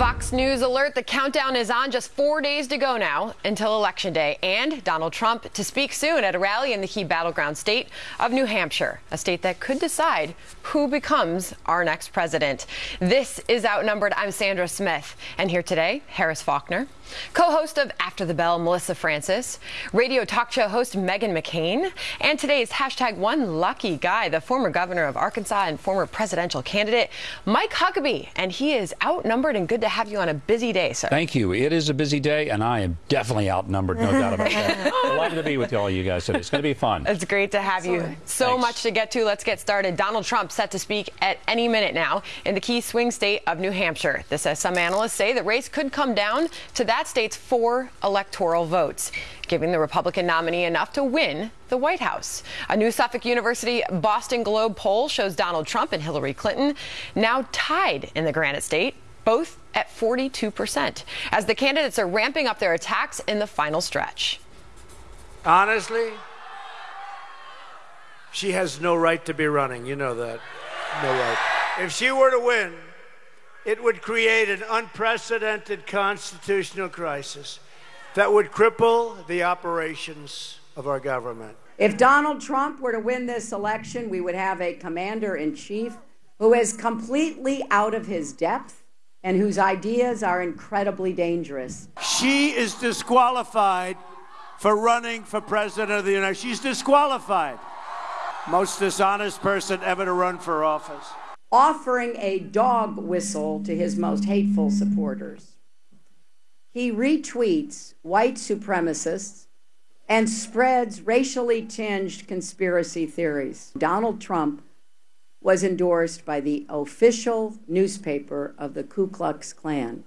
Fox News alert the countdown is on just four days to go now until Election Day, and Donald Trump to speak soon at a rally in the key battleground state of New Hampshire, a state that could decide who becomes our next president. This is Outnumbered. I'm Sandra Smith, and here today, Harris Faulkner, co host of After the Bell, Melissa Francis, radio talk show host Meghan McCain, and today's hashtag one lucky guy, the former governor of Arkansas and former presidential candidate, Mike Huckabee. And he is outnumbered and good to have you on a busy day, sir. Thank you. It is a busy day, and I am definitely outnumbered, no doubt about that. Delighted to be with all you guys today. It's going to be fun. It's great to have you. So Thanks. much to get to. Let's get started. Donald Trump set to speak at any minute now in the key swing state of New Hampshire. This, as some analysts say, the race could come down to that state's four electoral votes, giving the Republican nominee enough to win the White House. A new Suffolk University Boston Globe poll shows Donald Trump and Hillary Clinton now tied in the Granite State both at 42%, as the candidates are ramping up their attacks in the final stretch. Honestly, she has no right to be running. You know that. No right. If she were to win, it would create an unprecedented constitutional crisis that would cripple the operations of our government. If Donald Trump were to win this election, we would have a commander in chief who is completely out of his depth and whose ideas are incredibly dangerous. She is disqualified for running for president of the United States. She's disqualified. Most dishonest person ever to run for office. Offering a dog whistle to his most hateful supporters. He retweets white supremacists and spreads racially tinged conspiracy theories. Donald Trump was endorsed by the official newspaper of the Ku Klux Klan.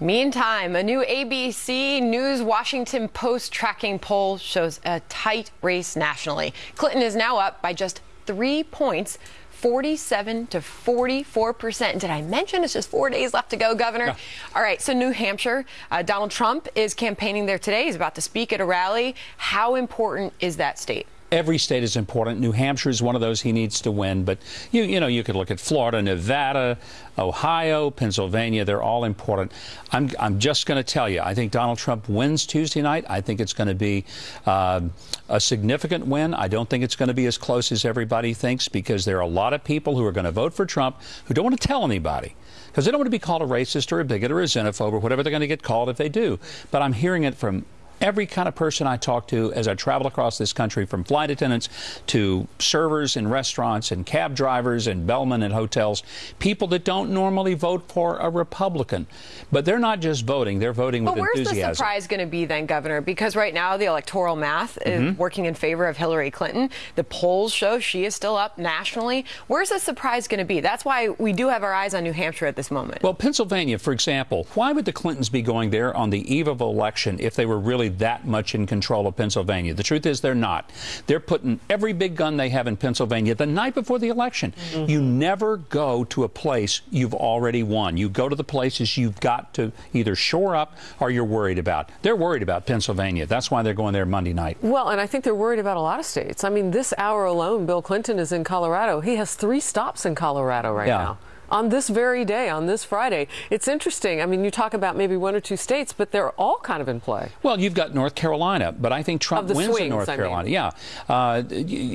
Meantime, a new ABC News Washington Post tracking poll shows a tight race nationally. Clinton is now up by just three points. 47 to 44 percent. Did I mention it's just four days left to go, Governor? No. All right, so New Hampshire, uh, Donald Trump is campaigning there today. He's about to speak at a rally. How important is that state? Every state is important. New Hampshire is one of those he needs to win. But you, you know, you could look at Florida, Nevada, Ohio, Pennsylvania. They're all important. I'm, I'm just going to tell you. I think Donald Trump wins Tuesday night. I think it's going to be uh, a significant win. I don't think it's going to be as close as everybody thinks because there are a lot of people who are going to vote for Trump who don't want to tell anybody because they don't want to be called a racist or a bigot or a xenophobe or whatever they're going to get called if they do. But I'm hearing it from every kind of person I talk to as I travel across this country, from flight attendants to servers in restaurants and cab drivers and bellmen in hotels, people that don't normally vote for a Republican. But they're not just voting, they're voting But with where's the surprise going to be then, Governor? Because right now the electoral math is Mm-hmm. working in favor of Hillary Clinton. The polls show she is still up nationally. Where's the surprise going to be? That's why we do have our eyes on New Hampshire at this moment. Well, Pennsylvania, for example, why would the Clintons be going there on the eve of election if they were really that much in control of Pennsylvania? The truth is they're not. They're putting every big gun they have in Pennsylvania the night before the election. Mm-hmm. You never go to a place you've already won. You go to the places you've got to either shore up or you're worried about. They're worried about Pennsylvania. That's why they're going there Monday night. Well, and I think they're worried about a lot of states. I mean, this hour alone, Bill Clinton is in Colorado. He has three stops in Colorado right Yeah. now. On this very day, on this Friday. It's interesting. I mean, you talk about maybe one or two states, but they're all kind of in play. Well, you've got North Carolina, but I think Trump Of the wins in swings, North I mean. Carolina. Yeah. Uh,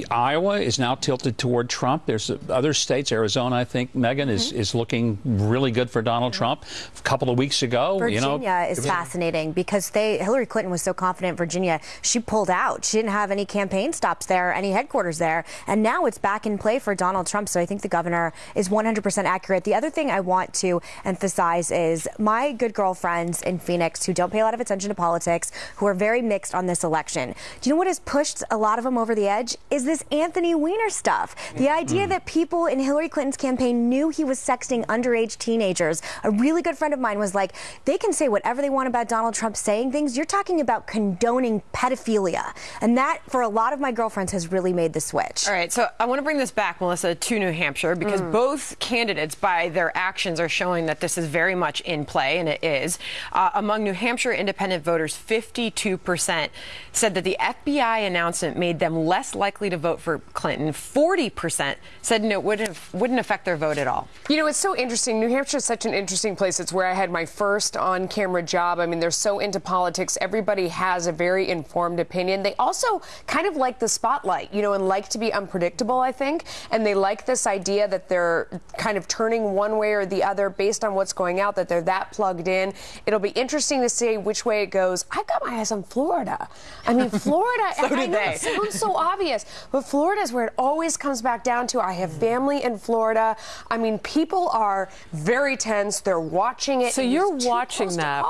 Iowa is now tilted toward Trump. There's other states, Arizona, I think, Meghan, is, Mm-hmm. is looking really good for Donald Trump. A couple of weeks ago, Virginia you know. is fascinating because they Hillary Clinton was so confident in Virginia. She pulled out. She didn't have any campaign stops there, any headquarters there, and now it's back in play for Donald Trump. So I think the governor is 100% accurate. The other thing I want to emphasize is my good girlfriends in Phoenix who don't pay a lot of attention to politics, who are very mixed on this election. Do you know what has pushed a lot of them over the edge? Is this Anthony Weiner stuff. The idea that people in Hillary Clinton's campaign knew he was sexting underage teenagers. A really good friend of mine was like, they can say whatever they want about Donald Trump saying things. You're talking about condoning pedophilia. And that, for a lot of my girlfriends, has really made the switch. All right, so I want to bring this back, Melissa, to New Hampshire because mm. both candidates words by their actions are showing that this is very much in play, and it is. Uh, among New Hampshire independent voters, 52% said that the FBI announcement made them less likely to vote for Clinton. 40% said no, it wouldn't, wouldn't affect their vote at all. You know, it's so interesting. New Hampshire is such an interesting place. It's where I had my first on camera job. I mean, they're so into politics. Everybody has a very informed opinion. They also kind of like the spotlight, you know, and like to be unpredictable, I think. And they like this idea that they're kind of turning one way or the other based on what's going out, that they're that plugged in. It'll be interesting to see which way it goes. I've got my eyes on Florida. I mean, Florida, so I know they. it sounds so obvious, but Florida is where it always comes back down to. I have hmm. family in Florida. I mean, people are very tense. They're watching it. So you're watching that.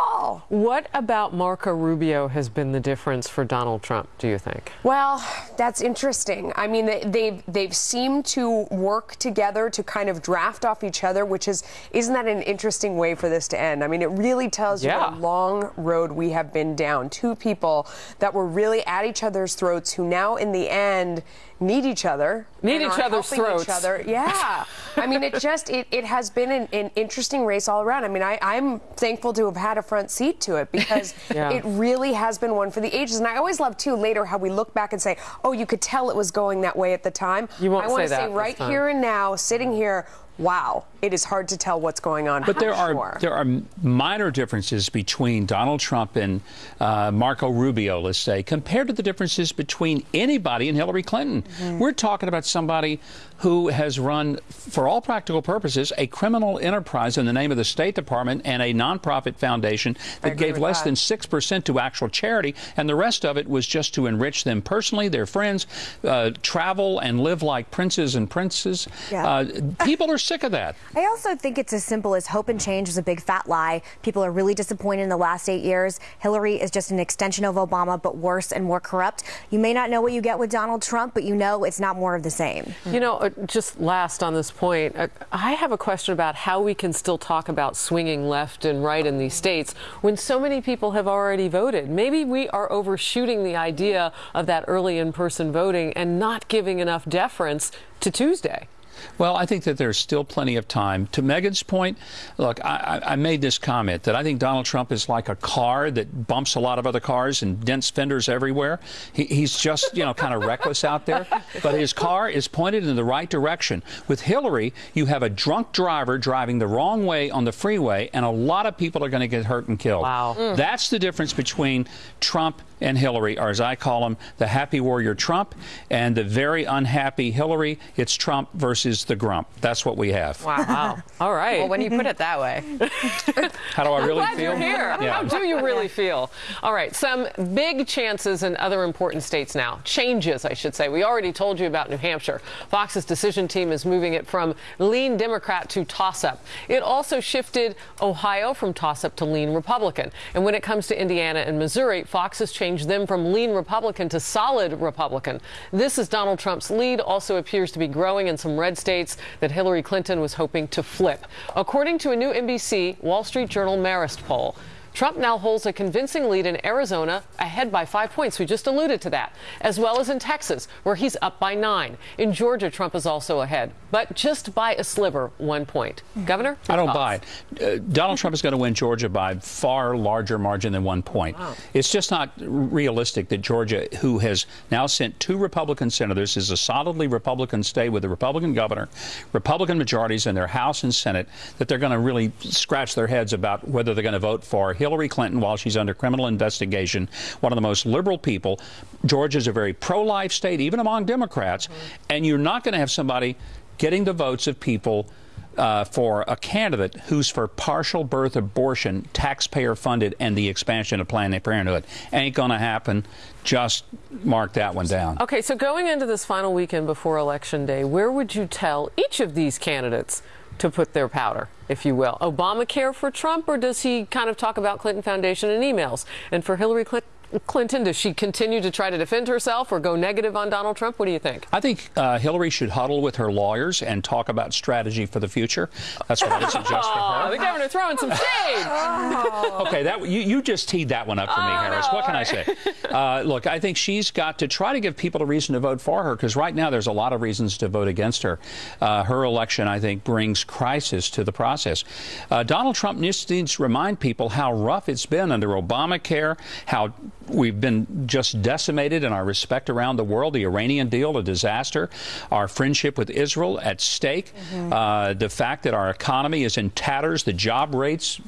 What about Marco Rubio has been the difference for Donald Trump, do you think? Well, that's interesting. I mean, they've they've seemed to work together to kind of draft off each other, which is isn't that an interesting way for this to end? I mean, it really tells you Yeah. what a long road we have been down. Two people that were really at each other's throats, who now in the end need each other. Need each other's throats. Each other. Yeah. I mean, it just it, it has been an, an interesting race all around. I mean, I, I'm thankful to have had a front seat to it because Yeah. it really has been one for the ages. And I always love too later how we look back and say, oh, you could tell it was going that way at the time. You won't I want to say right time. here and now, sitting here, wow, it is hard to tell what's going on. But there I'm are sure. there are minor differences between Donald Trump and uh, Marco Rubio, let's say, compared to the differences between anybody and Hillary Clinton. Mm-hmm. We're talking about somebody who has run, for all practical purposes, a criminal enterprise in the name of the State Department and a nonprofit foundation that gave less that. than six percent to actual charity, and the rest of it was just to enrich them personally, their friends, uh, travel and live like princes and princes. Yeah. Uh, people are sick of that. I also think it's as simple as hope and change is a big fat lie. People are really disappointed in the last eight years. Hillary is just an extension of Obama, but worse and more corrupt. You may not know what you get with Donald Trump, but you know it's not more of the same. You know, uh, just last on this point, uh, I have a question about how we can still talk about swinging left and right in these states when so many people have already voted. Maybe we are overshooting the idea of that early in person voting and not giving enough deference to Tuesday. Well, I think that there's still plenty of time. To Meghan's point, look, I, I I made this comment that I think Donald Trump is like a car that bumps a lot of other cars and dents fenders everywhere. He, he's just, you know, kind of reckless out there. But his car is pointed in the right direction. With Hillary, you have a drunk driver driving the wrong way on the freeway, and a lot of people are going to get hurt and killed. Wow. That's the difference between Trump and Hillary, or as I call them, the happy warrior Trump and the very unhappy Hillary. It's Trump versus the grump. That's what we have. Wow. All right. Well, when you put it that way. How do I really Glad feel? you're here. Yeah. How do you really feel? All right, some big chances in other important states now. Changes, I should say. We already told you about New Hampshire. Fox's decision team is moving it from lean Democrat to toss up. It also shifted Ohio from toss up to lean Republican. And when it comes to Indiana and Missouri, Fox has changed them from lean Republican to solid Republican. This is Donald Trump's lead also appears to be growing in some red states that Hillary Clinton was hoping to flip. According to a new NBC Wall Street Journal Marist poll, Trump now holds a convincing lead in Arizona, ahead by five points. We just alluded to that, as well as in Texas, where he's up by nine. In Georgia, Trump is also ahead, but just by a sliver, one point. Governor? I don't thoughts? buy it. Uh, Donald Trump is going to win Georgia by far larger margin than one point. It's just not realistic that Georgia, who has now sent two Republican senators, is a solidly Republican state with a Republican governor, Republican majorities in their House and Senate, that they're going to really scratch their heads about whether they're going to vote for Hillary Clinton while she's under criminal investigation, one of the most liberal people. Georgia's a very pro-life state, even among Democrats, and you're not going to have somebody getting the votes of people uh, for a candidate who's for partial birth abortion, taxpayer funded, and the expansion of Planned Parenthood. Ain't going to happen. Just mark that one down. Okay, so going into this final weekend before Election Day, where would you tell each of these candidates to put their powder, if you will? Obamacare for Trump, or does he kind of talk about Clinton Foundation in emails? And for Hillary Clinton? Clinton? Does she continue to try to defend herself or go negative on Donald Trump? What do you think? I think uh, Hillary should huddle with her lawyers and talk about strategy for the future. That's what I would suggest for her. the governor throwing some shade. Okay, that you, you just teed that one up for me, Oh, Harris. no, what can all I say? Uh, look, I think she's got to try to give people a reason to vote for her because right now there's a lot of reasons to vote against her. Uh, her election, I think, brings crisis to the process. Uh, Donald Trump needs, needs to remind people how rough it's been under Obamacare, how we've been just decimated in our respect around the world. The Iranian deal, a disaster. Our friendship with Israel at stake. Uh, the fact that our economy is in tatters. The job rates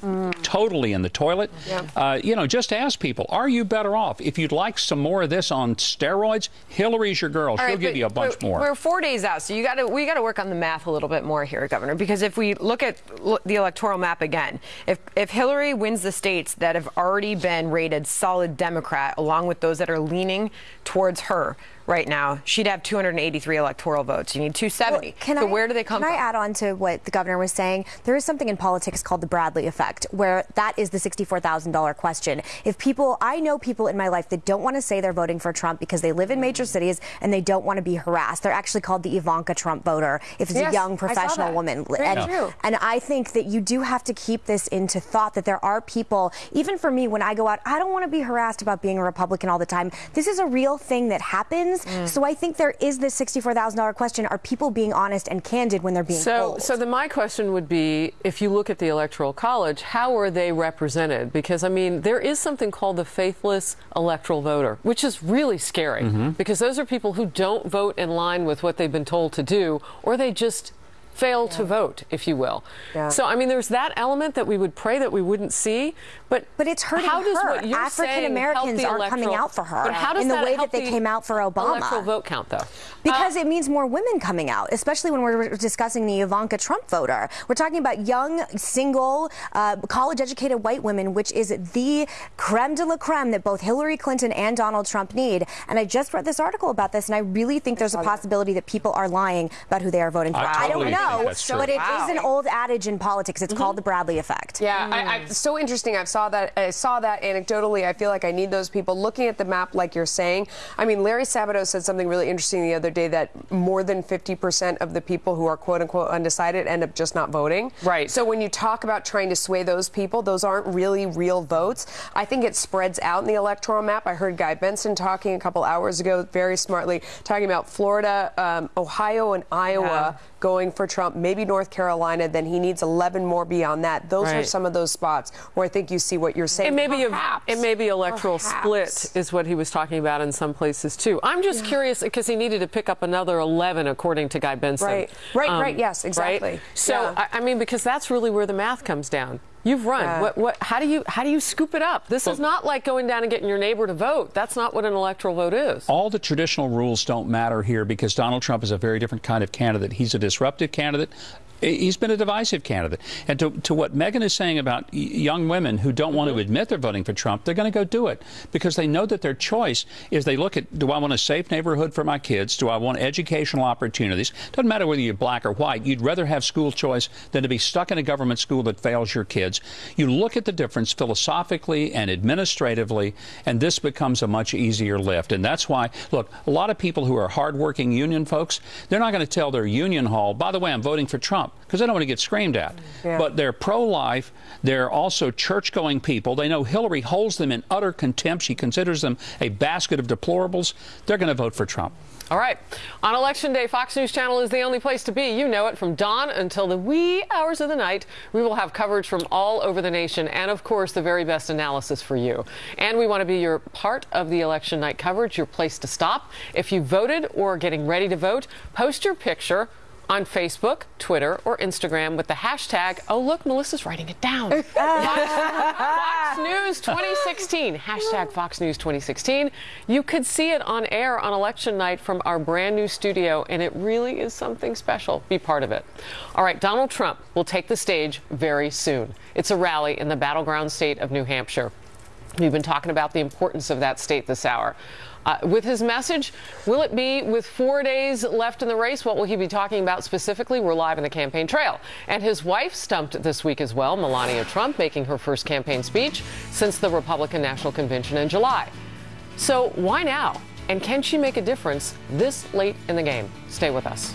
totally in the toilet. Uh, you know, just ask people: Are you better off? If you'd like some more of this on steroids, Hillary's your girl. She'll All right, give you a bunch we're, more. We're four days out, so you got to we got to work on the math a little bit more here, Governor. Because if we look at the electoral map again, if if Hillary wins the states that have already been rated solid Democrat, along with those that are leaning towards her right now, she'd have 283 electoral votes. You need 270. Well, can so I, where do they come can from? I add on to what the governor was saying? There is something in politics called the Bradley effect, where that is the $64,000 question. If people, I know people in my life that don't want to say they're voting for Trump because they live in major mm. cities and they don't want to be harassed. They're actually called the Ivanka Trump voter if it's Yes, a young professional woman. Very and, true. and I think that you do have to keep this into thought that there are people, even for me, when I go out, I don't want to be harassed about being a Republican all the time. This is a real thing that happens. Mm. So I think there is this $64,000 question. Are people being honest and candid when they're being So, told? so then my question would be, if you look at the Electoral College, how are they represented? Because I mean, there is something called the faithless electoral voter, which is really scary Mm-hmm. because those are people who don't vote in line with what they've been told to do, or they just fail to vote, if you will. Yeah. So I mean, there's that element that we would pray that we wouldn't see, but But it's hurting how does her. what you're African Americans aren't coming out for her But how does in the that way that they the came out for Obama. Electoral vote count, though. Because it means more women coming out, especially when we're discussing the Ivanka Trump voter. We're talking about young, single, uh, college educated white women, which is the creme de la creme that both Hillary Clinton and Donald Trump need. And I just read this article about this, and I really think there's a possibility that people are lying about who they are voting for. I I, don't think know, that's true. but it is Wow. an old adage in politics. It's called the Bradley effect. Yeah, I, I, so interesting. I saw that. I saw that anecdotally. I feel like I need those people looking at the map, like you're saying. I mean, Larry Sabato said something really interesting the other day that more than 50% of the people who are quote unquote undecided end up just not voting. Right. So when you talk about trying to sway those people, those aren't really real votes. I think it spreads out in the electoral map. I heard Guy Benson talking a couple hours ago, very smartly, talking about Florida, um, Ohio, and Iowa Yeah. Going for Trump, maybe North Carolina, then he needs 11 more beyond that. Those are some of those spots where I think you see what you're saying. It may be a, it may be electoral Perhaps. split is what he was talking about in some places too. I'm just curious because he needed to pick up another 11 according to Guy Benson. Um, Right. Right, right, yes, exactly. Right? So Yeah. I, I mean because that's really where the math comes down. You've run. Yeah. What, what, how do you how do you scoop it up? This is not like going down and getting your neighbor to vote. That's not what an electoral vote is. all the traditional rules don't matter here because Donald Trump is a very different kind of candidate. He's a disruptive candidate. He's been a divisive candidate. And to, to what Meghan is saying about young women who don't want to mm-hmm. admit they're voting for Trump, they're going to go do it because they know that their choice is they look at do I want a safe neighborhood for my kids? Do I want educational opportunities? Doesn't matter whether you're black or white. You'd rather have school choice than to be stuck in a government school that fails your kids. You look at the difference philosophically and administratively, and this becomes a much easier lift. And that's why, look, a lot of people who are hardworking union folks, they're not going to tell their union hall, by the way, I'm voting for Trump, because they don't want to get screamed at. Yeah. But they're pro life, they're also church going people. They know Hillary holds them in utter contempt. She considers them a basket of deplorables. They're going to vote for Trump. All right. On Election Day, Fox News Channel is the only place to be. You know it. From dawn until the wee hours of the night, we will have coverage from all over the nation and, of course, the very best analysis for you. And we want to be your part of the election night coverage, your place to stop. If you voted or are getting ready to vote, post your picture on Facebook, Twitter, or Instagram with the hashtag, oh, look, Melissa's writing it down. Fox News 2016. Hashtag Fox News 2016. You could see it on air on election night from our brand new studio, and it really is something special. Be part of it. All right, Donald Trump will take the stage very soon. It's a rally in the battleground state of New Hampshire. We've been talking about the importance of that state this hour. Uh, with his message, will it be with four days left in the race? What will he be talking about specifically? We're live in the campaign trail. And his wife stumped this week as well, Melania Trump, making her first campaign speech since the Republican National Convention in July. So why now? And can she make a difference this late in the game? Stay with us.